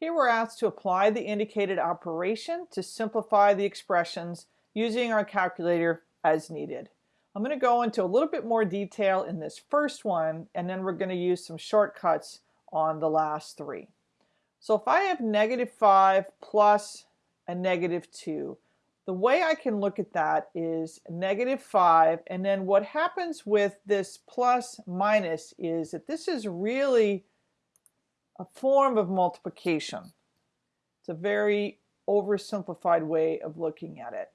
Here we're asked to apply the indicated operation to simplify the expressions using our calculator as needed. I'm going to go into a little bit more detail in this first one and then we're going to use some shortcuts on the last three. So if I have negative 5 plus a negative 2, the way I can look at that is negative 5 and then what happens with this plus minus is that this is really a form of multiplication. It's a very oversimplified way of looking at it.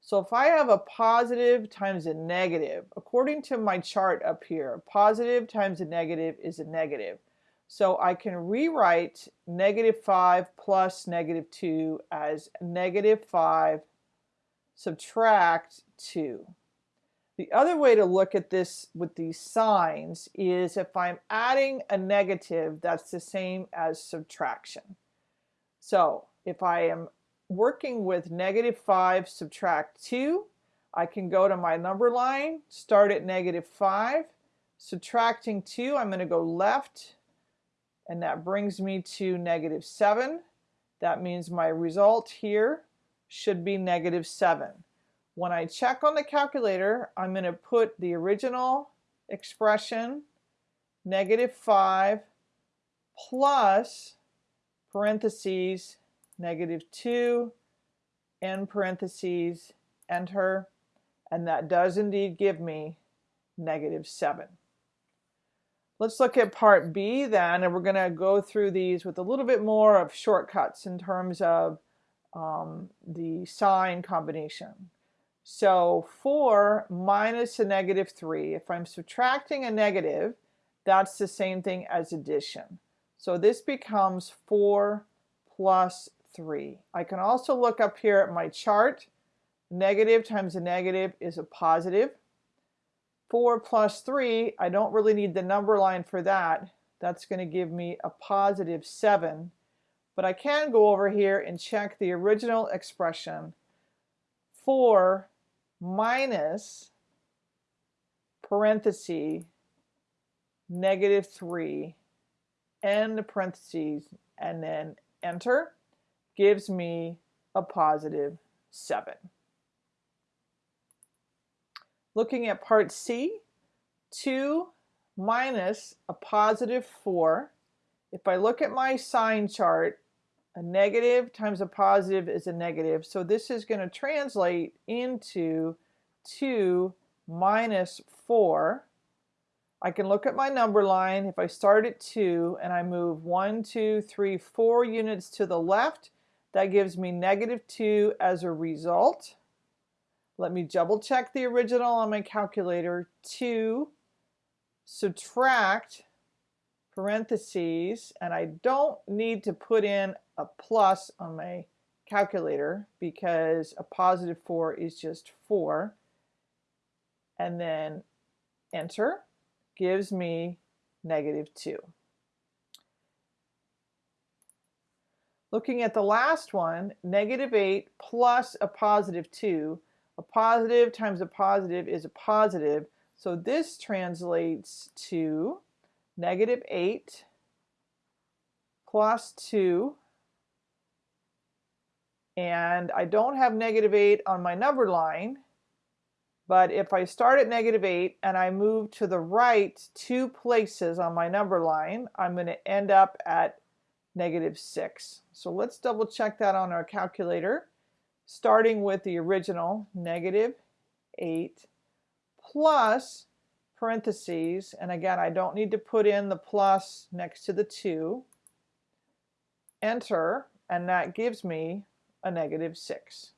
So if I have a positive times a negative, according to my chart up here, positive times a negative is a negative. So I can rewrite negative 5 plus negative 2 as negative 5 subtract 2. The other way to look at this with these signs is if I'm adding a negative, that's the same as subtraction. So if I am working with negative 5 subtract 2, I can go to my number line, start at negative 5, subtracting 2, I'm going to go left, and that brings me to negative 7. That means my result here should be negative 7. When I check on the calculator, I'm going to put the original expression, negative 5, plus parentheses, negative 2, end parentheses, enter, and that does indeed give me negative 7. Let's look at part B then, and we're going to go through these with a little bit more of shortcuts in terms of um, the sign combination. So 4 minus a negative 3, if I'm subtracting a negative, that's the same thing as addition. So this becomes 4 plus 3. I can also look up here at my chart. Negative times a negative is a positive. 4 plus 3, I don't really need the number line for that. That's going to give me a positive 7. But I can go over here and check the original expression. 4 minus parenthesis negative 3 end parentheses and then enter gives me a positive 7. Looking at part C, 2 minus a positive 4. If I look at my sign chart, a negative times a positive is a negative. So this is going to translate into 2 minus 4. I can look at my number line. If I start at 2 and I move 1, 2, 3, 4 units to the left, that gives me negative 2 as a result. Let me double check the original on my calculator. 2 subtract parentheses, and I don't need to put in a plus on my calculator because a positive 4 is just 4. And then enter gives me negative 2. Looking at the last one, negative 8 plus a positive 2 a positive times a positive is a positive. So this translates to negative 8 plus 2. And I don't have negative 8 on my number line. But if I start at negative 8 and I move to the right two places on my number line, I'm going to end up at negative 6. So let's double check that on our calculator starting with the original negative 8 plus parentheses, and again I don't need to put in the plus next to the 2, enter, and that gives me a negative 6.